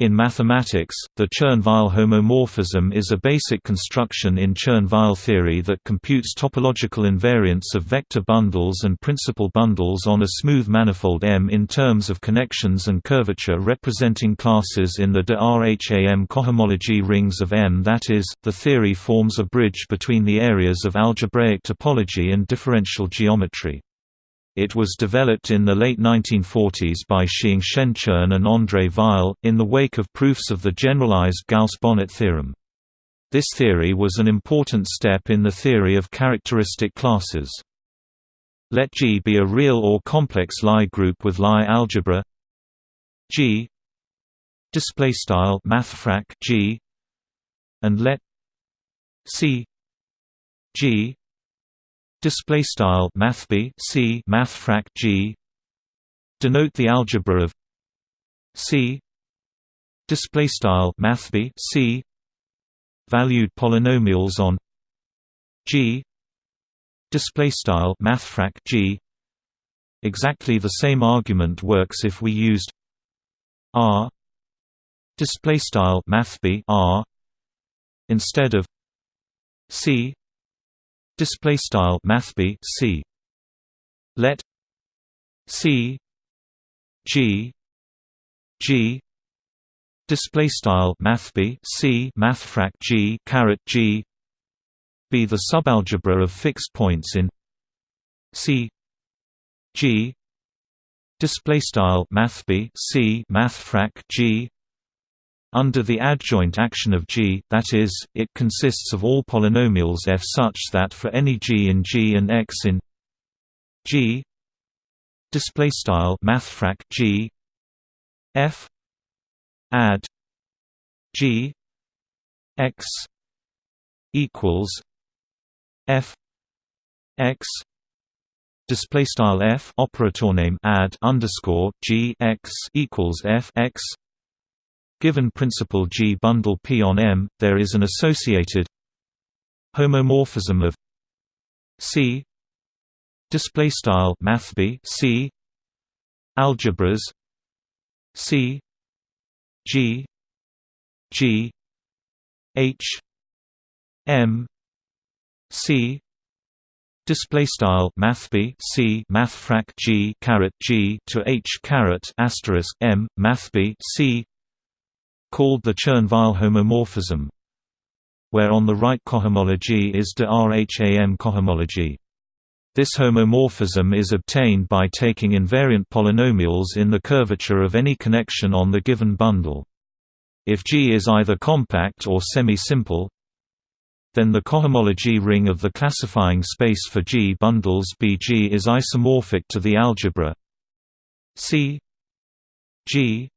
In mathematics, the Chern-Weil homomorphism is a basic construction in Chern-Weil theory that computes topological invariants of vector bundles and principal bundles on a smooth manifold M in terms of connections and curvature representing classes in the de Rham cohomology rings of M. That is, the theory forms a bridge between the areas of algebraic topology and differential geometry. It was developed in the late 1940s by Shiing-Shen Chern and André Weil, in the wake of proofs of the generalized Gauss-Bonnet theorem. This theory was an important step in the theory of characteristic classes. Let G be a real or complex Lie group with Lie algebra G display style mathfrak G and let C G display style mathb c mathfrak g. Denote the algebra of c. Display style mathb c. Valued polynomials on g. Display style mathfrak g. Exactly the same argument works if we used r. Display style mathb r. Instead of c display style mathb c. Let c g g display style mathb c mathfrak g caret g be the subalgebra of fixed points in c g display style mathb c mathfrak g under the adjoint action of G, that is, it consists of all polynomials f such that for any g in G and x in G display style mathfrak G f add G x equals f x display style f operator name add underscore g x equals f x Given principal G bundle P on M, there is an associated homomorphism of C display style mathb C algebras C G G H M C display style mathb c mathfrak g caret g to h caret asterisk m mathb c called the Chern-Weil homomorphism, where on the right cohomology is de Rham cohomology. This homomorphism is obtained by taking invariant polynomials in the curvature of any connection on the given bundle. If G is either compact or semi-simple, then the cohomology ring of the classifying space for G bundles BG is isomorphic to the algebra C G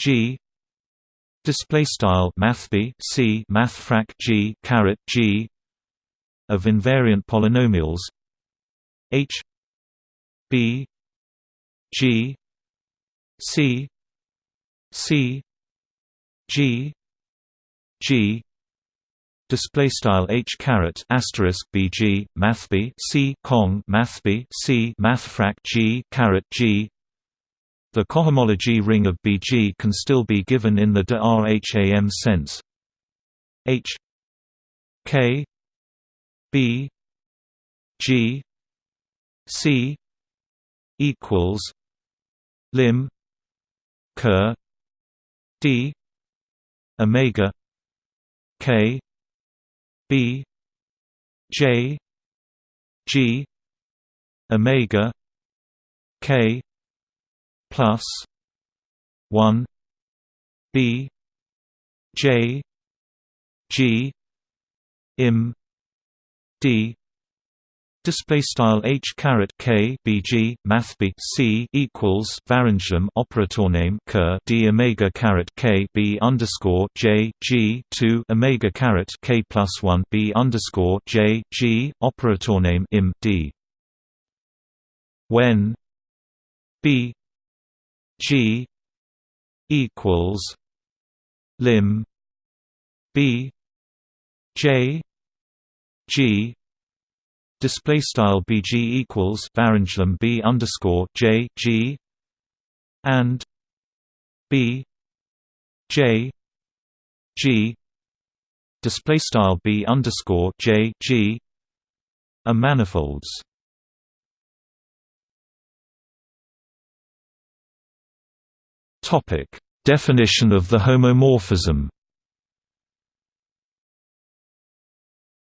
G display style mathb c mathfrak g caret g of invariant polynomials h b g c c g g display style h caret asterisk bg mathb c cong mathb c mathfrak g caret g the cohomology ring of Bg can still be given in the de Rham sense. H K B G C equals lim ker D omega K B J G omega K plus one B J G im D Display style h caret k bg math b c equals Varengem operator name ker d omega caret k b underscore j g two omega caret k plus one b underscore j g operator name im d. When b G equals lim B J G display style BG equals Varengem B underscore J G and B J G display style B underscore J G are manifolds. Topic Definition of the homomorphism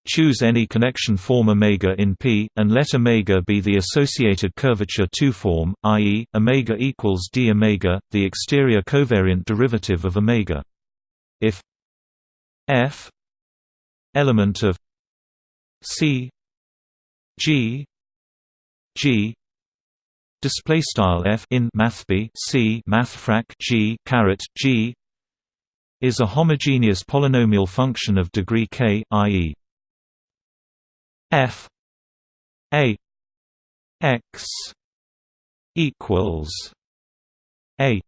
Choose any connection form omega in P, and let omega be the associated curvature 2 form, i.e., omega equals d omega, the exterior covariant derivative of omega. If f element of C G G display style f in math b c math frac g caret g is a homogeneous polynomial function of degree k, i.e. f a x equals a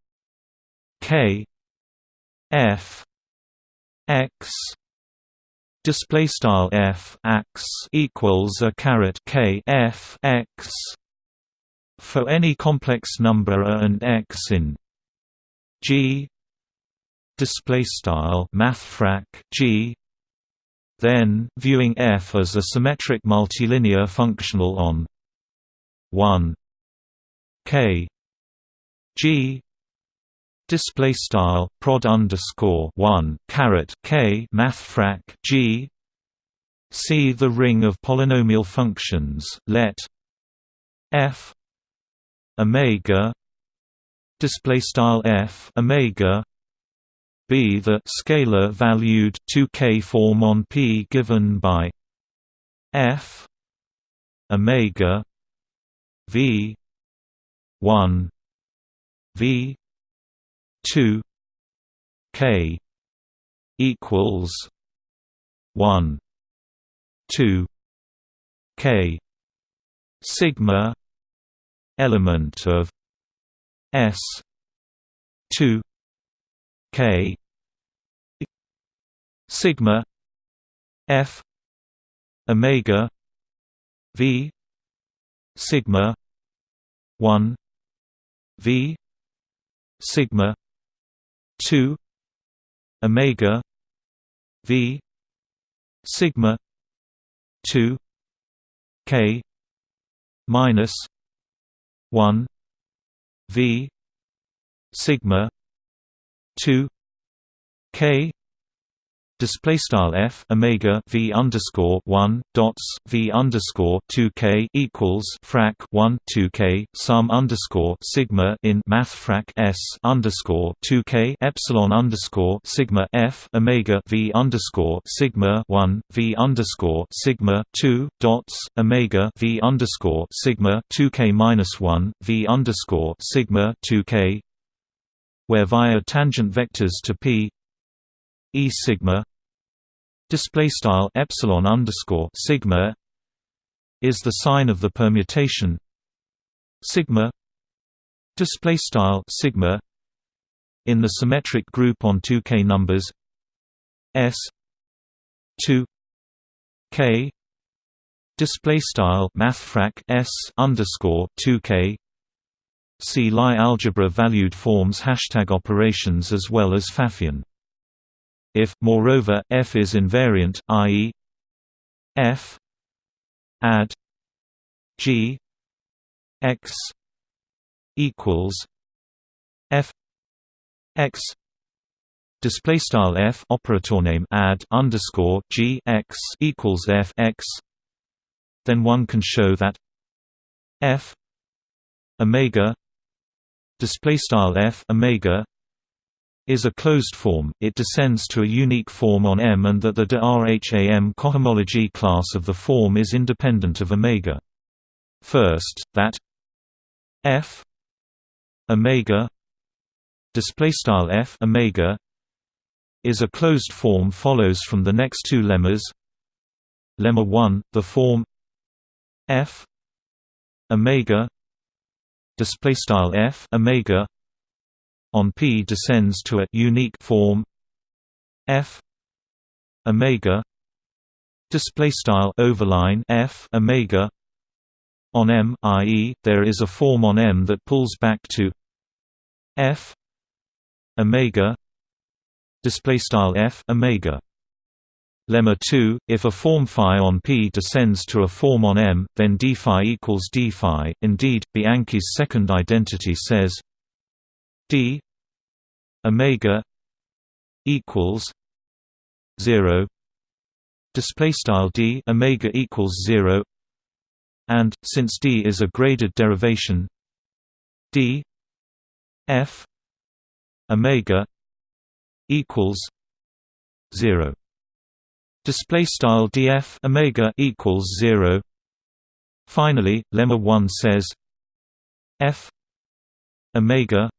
k f x display style f x equals a caret k f x for any complex number a and x in G display style mathfrak G then viewing f as a symmetric multilinear functional on 1 k G display style prod underscore 1 caret k mathfrak G see the ring of polynomial functions let f omega display style f omega b the scalar valued 2k form on p given by f omega v 1 v 2 k equals 1 2 k sigma element of S two K sigma F Omega V sigma one V sigma two Omega V sigma two K minus 1 v sigma 2 k display style f omega v underscore one dots v underscore two k equals frac one two k sum underscore sigma in math frac s underscore two k epsilon underscore sigma f omega v underscore sigma one v underscore sigma two dots omega v underscore sigma two k minus one v underscore sigma two k where via tangent vectors to p e sigma display style epsilon underscore sigma is the sign of the permutation. Sigma display style sigma in the symmetric group on 2k numbers. S 2 k display style mathfrak s underscore 2k see Lie algebra valued forms hashtag operations as well as Pfaffian if, moreover, f is invariant, i.e. f add g x equals f x display style f operator name add underscore g x equals f x then one can show that f omega display style f omega is a closed form, it descends to a unique form on M and that the de Rham cohomology class of the form is independent of omega. First, that f omega display style f omega is a closed form follows from the next two lemmas. Lemma 1, the form f omega display style f omega on P descends to a unique form F omega display style overline F omega on M i.e. there is a form on M that pulls back to F omega display style f omega lemma 2 if a form phi on p descends to a form on m then d phi equals d phi indeed bianchi's second identity says d omega equals 0 display style d omega equals 0 and since d is a graded derivation d f omega equals 0 display style df omega equals 0 finally lemma 1 says f omega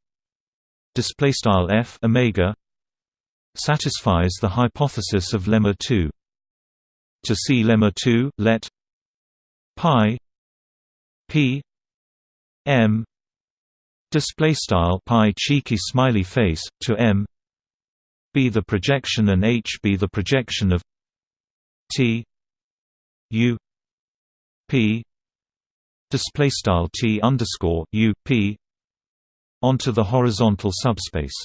display style f omega satisfies the hypothesis of lemma 2 to see lemma 2 let pi p m display style pi cheeky smiley face to m be the projection and h be the projection of t u p display style t underscore u p onto the horizontal subspace.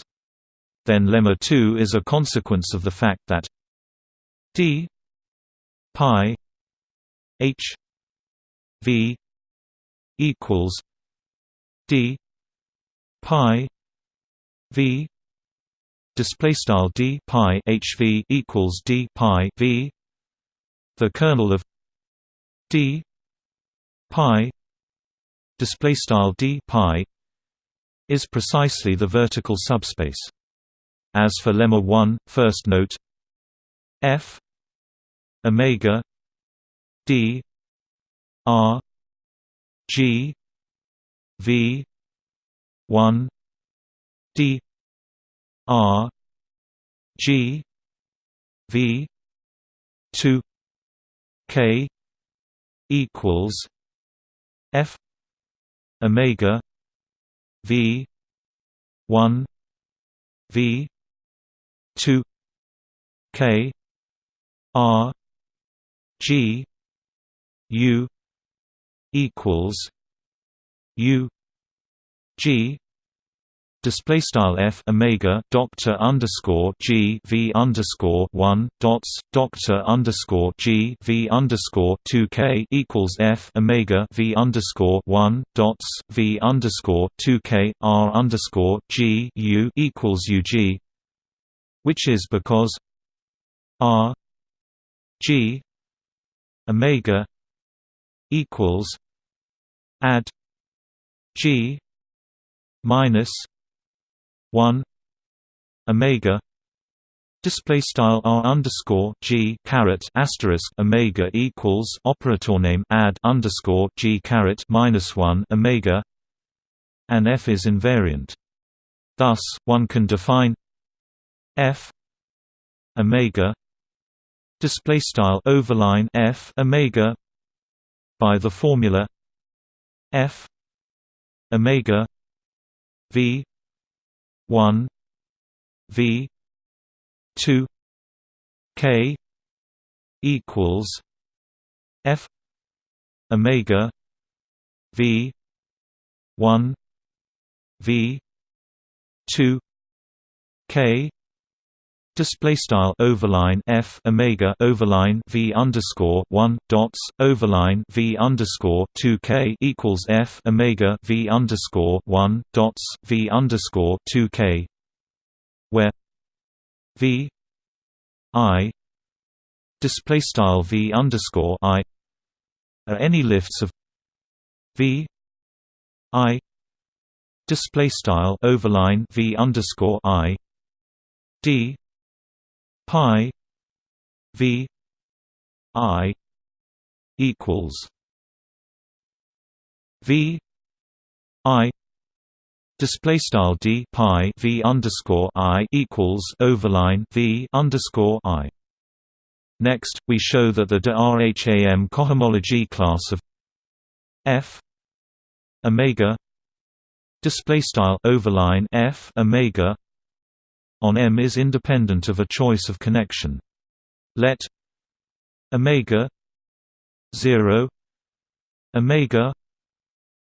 Then lemma 2 is a consequence of the fact that d pi h v equals d pi v display style d pi hv equals d pi v. The kernel of d pi display style d pi is precisely the vertical subspace. As for lemma 1, first note f omega d r g v 1 d r g v 2 k equals f omega v 1 v 2 k r g u equals u g display style f omega doctor underscore g v underscore one dots doctor underscore g v underscore two k equals f omega v underscore one dots v underscore two k r underscore g u equals u g which is because R G omega equals add G minus one omega Display style r underscore g caret asterisk omega equals operator name add underscore g caret minus one omega, and f is invariant. Thus, one can define f omega display style overline f omega by the formula f omega v 1 v 2 k equals f omega v 1 v 2 k display style overline f omega overline v underscore one dots overline v underscore two k equals f omega v underscore one dots v underscore two k, where v i display style v underscore i are any lifts of v i display style overline v underscore i d pi v i equals v i Display style d pi v underscore i equals overline v underscore i. Next, we show that the de Rham cohomology class of f omega display style overline f omega on M is independent of a choice of connection. Let omega 0 omega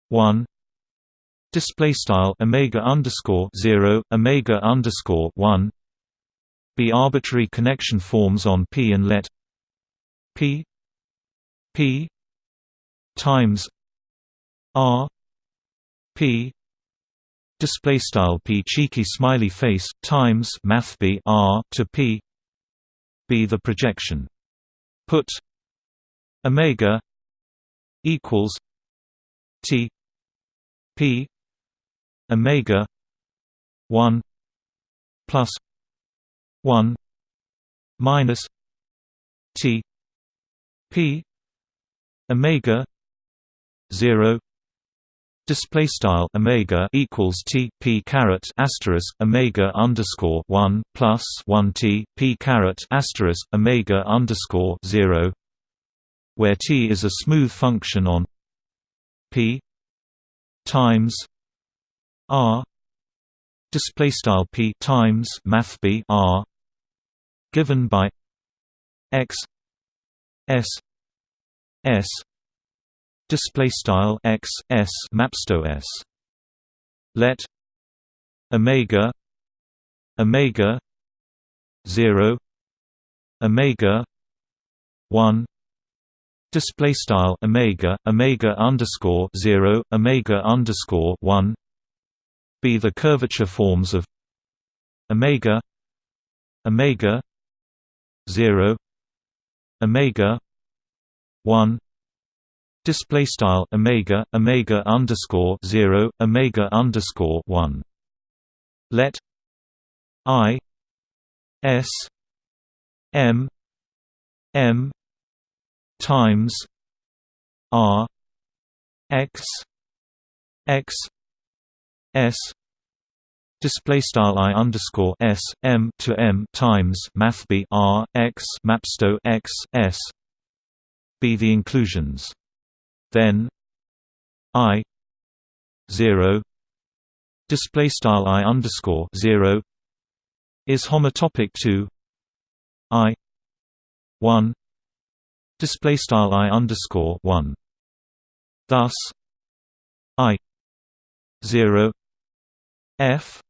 1 display style omega underscore 0 omega underscore 1 B arbitrary connection forms on P and let P P times R P display style P cheeky smiley face times math B R to p b the projection. Put omega equals T P omega 1 plus 1 minus T P omega 0 Display style omega equals t p caret asterisk omega underscore one plus one t p caret asterisk omega underscore zero, where t is a smooth function on p times r. Display style p times math b r given by x s s display style x s mapsto s. Let omega omega 0 omega 1 display style omega omega underscore 0 omega underscore 1 be the curvature forms of omega omega 0 omega 1 display style omega omega underscore 0 omega underscore 1 let i s m m times r x x s display style i underscore s m to m times math b r x mapsto x s be the inclusions then i 0 display style i underscore 0 is homotopic to i 1 display style i underscore 1 thus i 0 f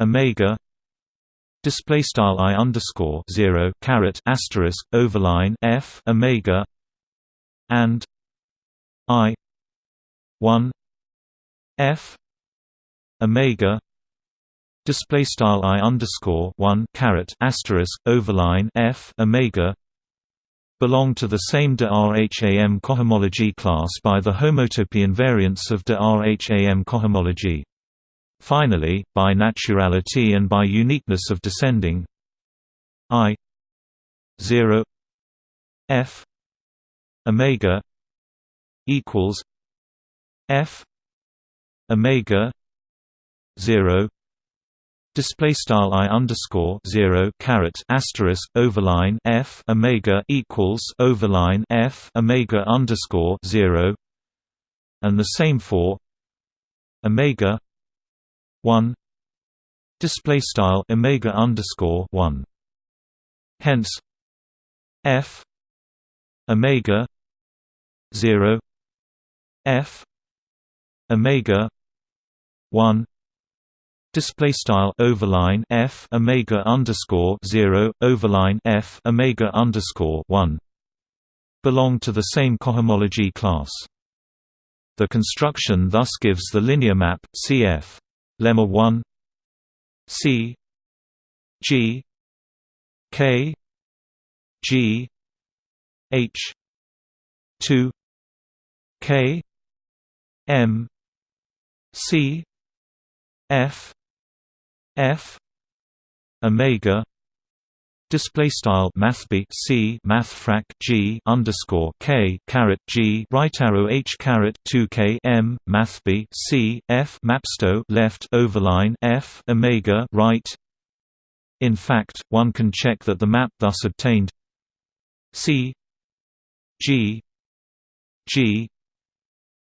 omega display style i underscore 0 caret asterisk overline f omega and I one F Omega display style I underscore one caret asterisk overline F Omega belong to the same de Rham cohomology class by the homotopy invariance of de Rham cohomology. Finally, by naturality and by uniqueness of descending I 0 F Omega equals F Omega zero display style i underscore zero caret asterisk overline f omega equals overline f omega underscore zero, and the same for omega one display style omega underscore one. Hence, f omega zero f omega 1 display style overline f omega underscore 0 overline f omega underscore 1 belong to the same cohomology class. The construction thus gives the linear map cf lemma 1 c g k g h 2 k M C F F Omega Display style math b c math frac g underscore k caret g right arrow h caret two k m math b c f mapsto left overline f omega right. In fact, one can check that the map thus obtained c g g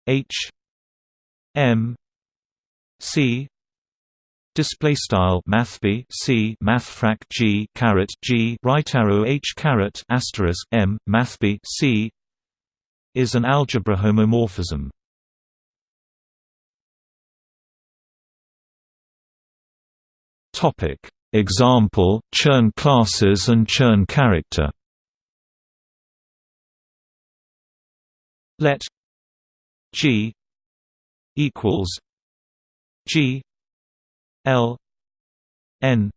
h M C display style math b c math frac g caret g right arrow h caret asterisk m math b c is an algebra homomorphism. Topic Example: Chern classes and Chern character. Let G equals G L N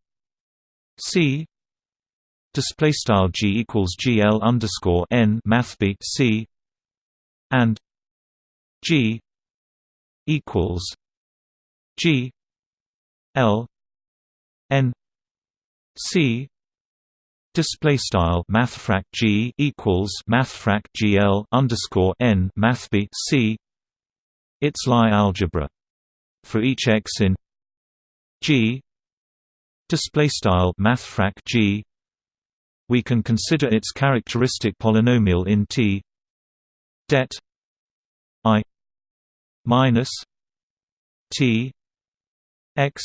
C display style G equals GL underscore N math C and G equals G L N C display style mathfrak G equals mathfrak GL underscore N mathb C its Lie algebra. For each x in G display style mathfrak G we can consider its characteristic polynomial in T det I minus T x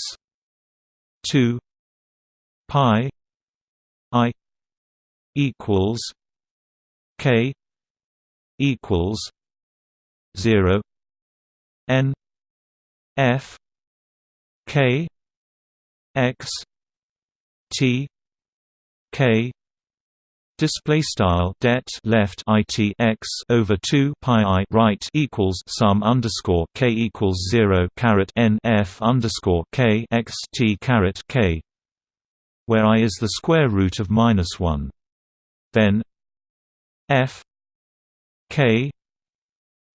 2 pi i equals k equals 0 n f k x t k Display style det left it x over two pi i right equals sum underscore k equals zero caret n f underscore k x t caret k, where i is the square root of minus one. Then f k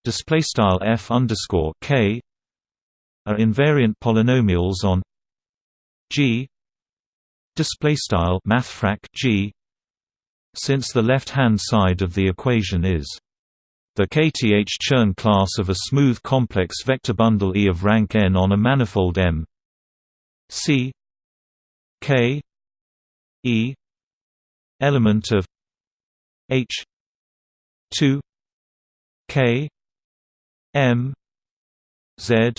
display style f underscore k are invariant polynomials on g display style mathfrak g since the left-hand side of the equation is the kth-Chern class of a smooth complex vector bundle E of rank n on a manifold M C K E element of H 2 K M Z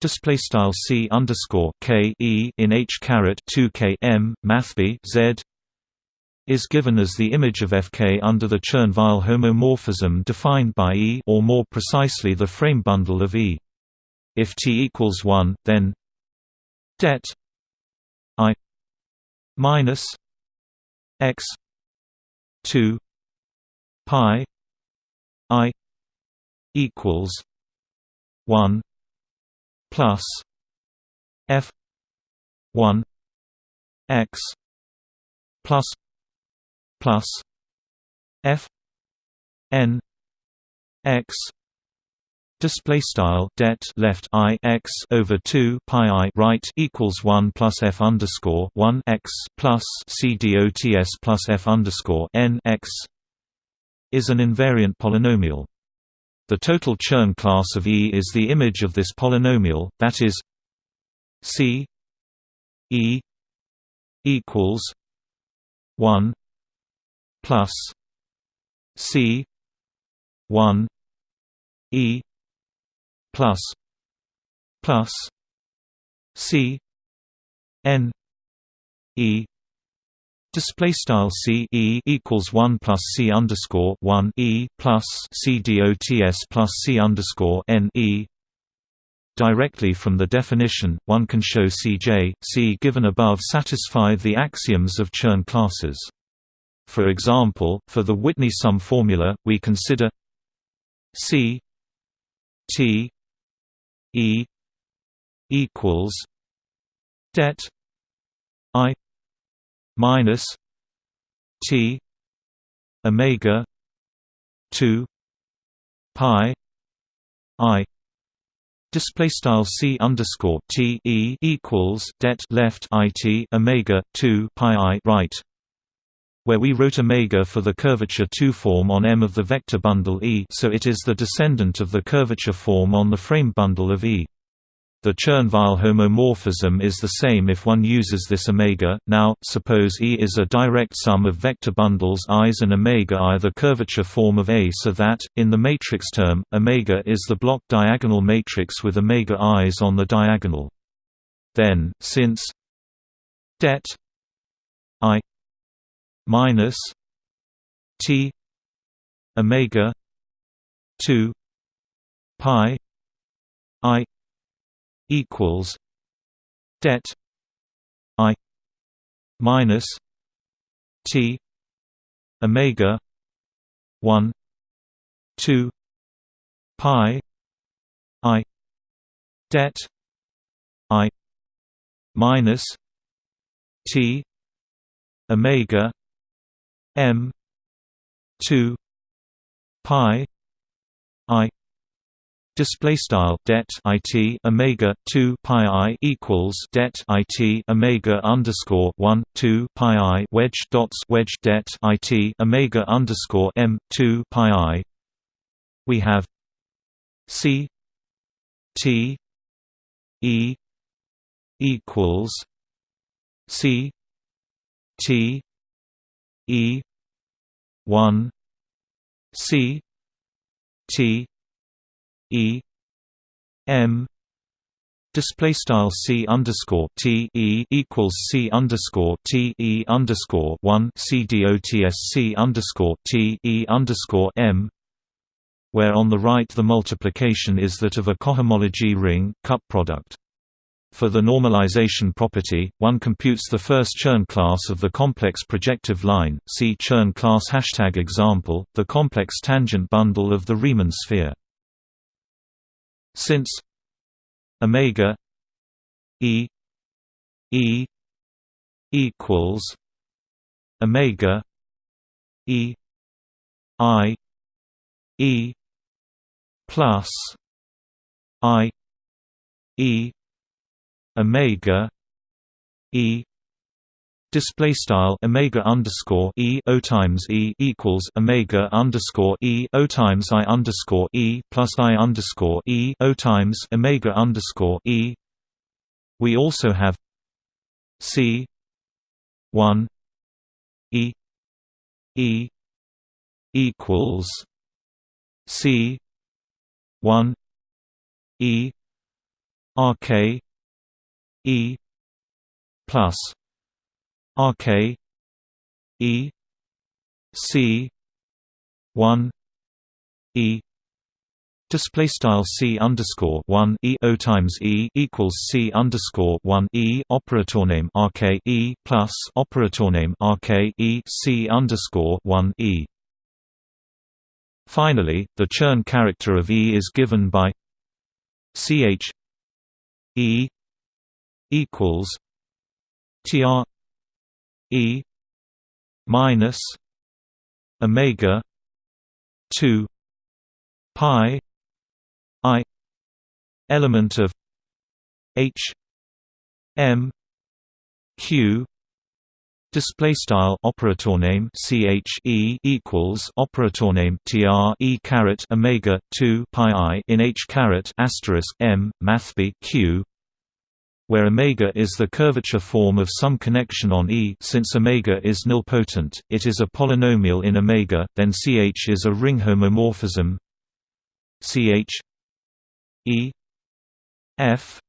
display style C underscore K E in H caret 2 K M mathb Z is given as the image of Fk under the Chern-Weil homomorphism defined by E or more precisely the frame bundle of E. If T equals 1, then det I minus x 2 pi i equals 1 plus f 1 x plus plus f n x display style det left i x over 2 pi i right equals 1 plus f underscore 1 x plus c dots plus f underscore n x is an invariant polynomial. The total Chern class of E is the image of this polynomial, that is c E equals 1 plus C one E plus plus C N E Display style C E equals one plus C underscore one E plus C dots plus C underscore N E Directly from the definition, one can show Cj, C given above satisfy the axioms of Chern classes. For example, for the Whitney sum formula, we consider C T E equals det I minus T omega 2 pi I display style c underscore t e equals det left it omega 2 pi i right where we wrote omega for the curvature 2 form on M of the vector bundle E so it is the descendant of the curvature form on the frame bundle of E. The Chern-Weil homomorphism is the same if one uses this omega. Now, suppose E is a direct sum of vector bundles i's and omega i the curvature form of A so that, in the matrix term, omega is the block diagonal matrix with omega i's on the diagonal. Then, since det i minus T omega two pi I equals det i minus t omega 1 2 pi i det i minus t omega m 2 pi i Display style det it omega two pi i equals det it omega underscore one two pi i wedge dots wedge det it omega underscore m two pi i. We have c t e equals c t e one c t E M display style C underscore T E equals C underscore T E underscore one C dots C underscore T E underscore M where on the right the multiplication is that of a cohomology ring cup product. For the normalization property, one computes the first Chern class of the complex projective line. See Chern class hashtag example, the complex tangent bundle of the Riemann sphere. Since omega e e equals omega e i e plus i e omega e Display style omega underscore e o times e equals omega underscore e o times i underscore e plus i underscore e o times omega underscore e. We also have c one e e equals c one e rk e plus RK E C one E Display style C underscore one E O times E equals C underscore one E operator name RK E plus operator name RK E C underscore one E. Finally, the Chern character of E is given by CH E equals TR E minus Omega two Pi I element of H M Q Display style operator name ch e equals operator name tr e caret omega two pi i in h caret asterisk m mathb q where omega is the curvature form of some connection on E. Since omega is nilpotent, it is a polynomial in omega, then Ch is a ring homomorphism. Ch E F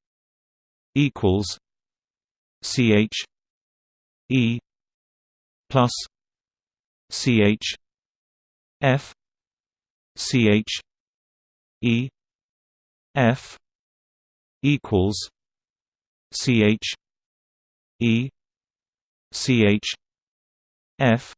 equals Ch E plus Ch F Ch E F equals CH E CH F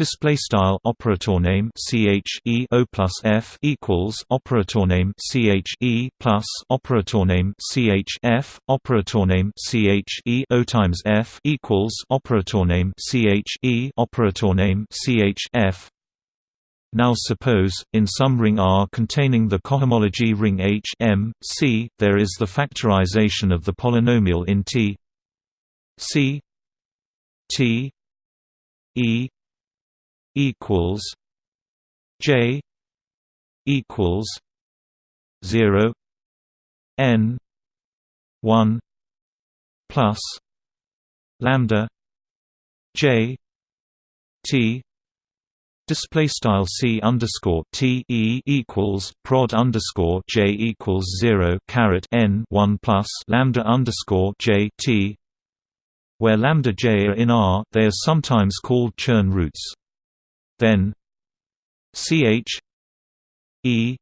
display style operator name ch e o plus f equals operator name ch e plus operator name ch f operator name ch e o times f equals operator name ch e operator name ch f now suppose, in some ring R containing the cohomology ring H M, C, there is the factorization of the polynomial in T. C. T. E. equals J equals zero N one plus lambda J T Display style c underscore t e equals prod underscore j equals zero caret n one plus lambda underscore j t. Where lambda j are in R, they are sometimes called Chern roots. Then ch e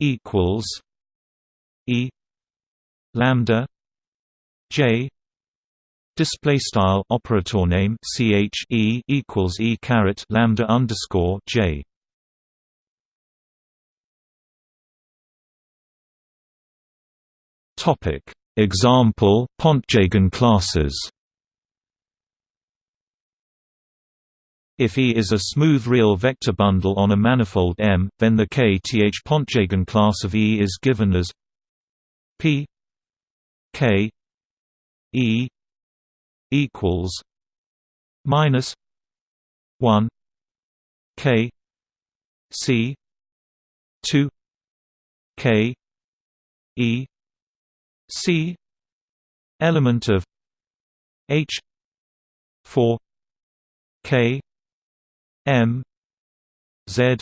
equals e lambda j Display style operator name ch e equals e caret lambda underscore j. Topic example Pontryagin classes. If E is a smooth real vector bundle on a manifold M, then the kth Pontryagin class of E is given as P K E equals minus one K C two K E C element of H four K M Z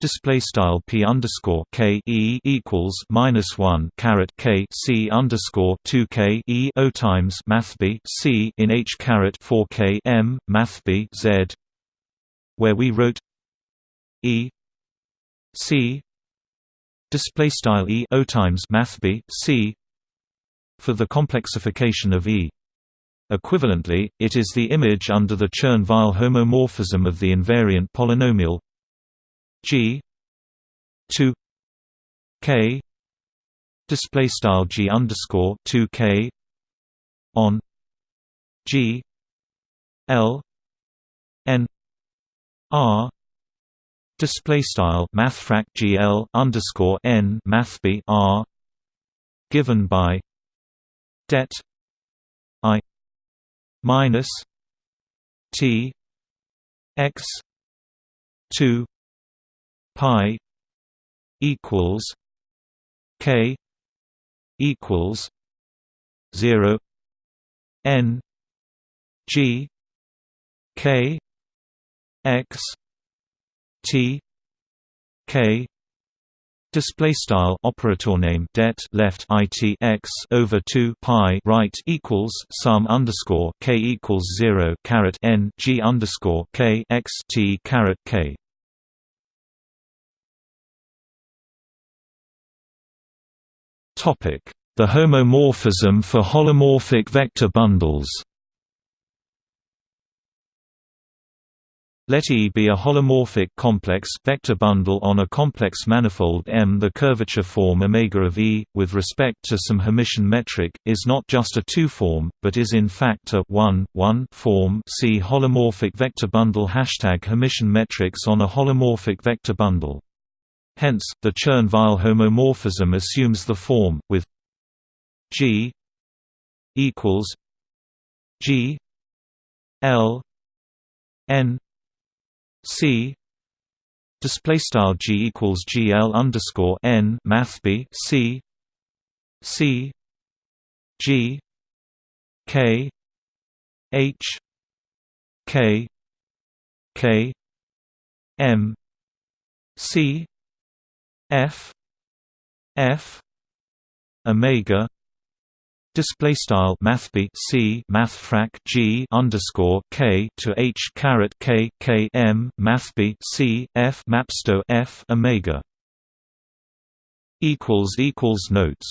display style p underscore k e equals minus one caret k c underscore two k e o times math b c in h caret four k m math b z, where we wrote e c display style e o times math b c for the complexification of e. Equivalently, it is the image under the Chern-Weil homomorphism of the invariant polynomial G two K display style G underscore two K on G L N R display style mathfrak GL underscore N math B R given by det I minus T X two pi equals k equals 0 n g k x t k Display style operator name det left it x over two pi right equals sum underscore k equals zero caret n g underscore k x t caret k The homomorphism for holomorphic vector bundles Let E be a holomorphic complex vector bundle on a complex manifold M. The curvature form omega of E, with respect to some Hermitian metric, is not just a two-form, but is in fact a 1, 1 form. See holomorphic vector bundle hashtag Hermitian metrics on a holomorphic vector bundle. Hence, the Chern-Weil homomorphism assumes the form, with G equals G L N C display style G equals GL underscore N math B C C G K H K K M C F F Omega Display style math c mathfrak g underscore k to h caret k k m math c f mapsto f omega equals equals notes